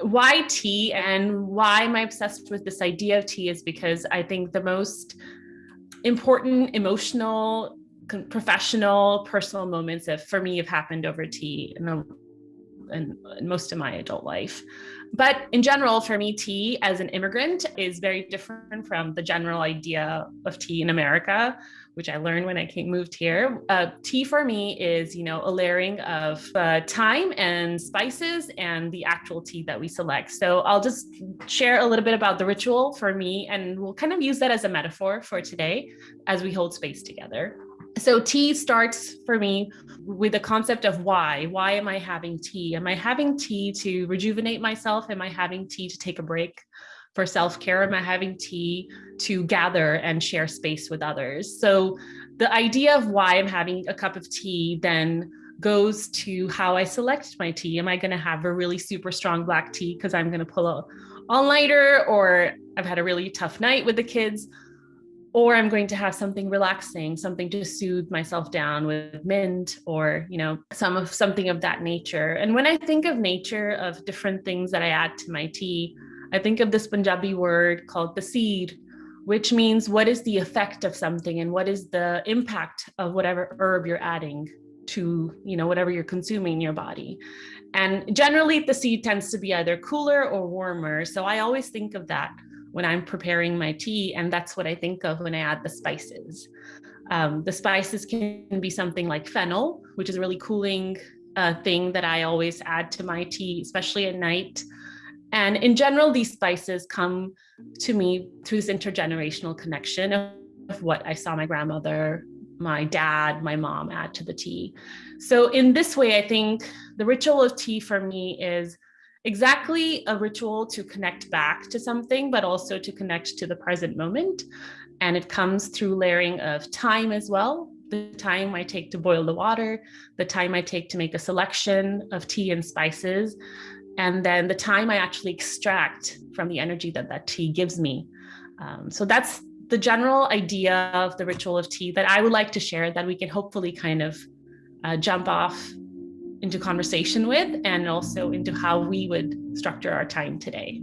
why tea and why am I obsessed with this idea of tea is because I think the most important emotional, professional, personal moments that for me have happened over tea in, in, in most of my adult life. But in general, for me, tea as an immigrant is very different from the general idea of tea in America, which I learned when I came moved here. Uh, tea for me is, you know, a layering of uh, time and spices and the actual tea that we select. So I'll just share a little bit about the ritual for me, and we'll kind of use that as a metaphor for today as we hold space together. So tea starts for me with the concept of why. Why am I having tea? Am I having tea to rejuvenate myself? Am I having tea to take a break for self-care? Am I having tea to gather and share space with others? So the idea of why I'm having a cup of tea then goes to how I select my tea. Am I going to have a really super strong black tea because I'm going to pull a all-nighter or I've had a really tough night with the kids? Or I'm going to have something relaxing, something to soothe myself down with mint or, you know, some of something of that nature. And when I think of nature of different things that I add to my tea, I think of this Punjabi word called taseer, which means what is the effect of something and what is the impact of whatever herb you're adding to, you know, whatever you're consuming in your body. And generally taseer tends to be either cooler or warmer. So I always think of that when I'm preparing my tea. And that's what I think of when I add the spices. Um, the spices can be something like fennel, which is a really cooling uh, thing that I always add to my tea, especially at night. And in general, these spices come to me through this intergenerational connection of what I saw my grandmother, my dad, my mom add to the tea. So in this way, I think the ritual of tea for me is exactly a ritual to connect back to something, but also to connect to the present moment. And it comes through layering of time as well. The time I take to boil the water, the time I take to make a selection of tea and spices, and then the time I actually extract from the energy that that tea gives me. Um, so that's the general idea of the ritual of tea that I would like to share that we can hopefully kind of uh, jump off into conversation with and also into how we would structure our time today.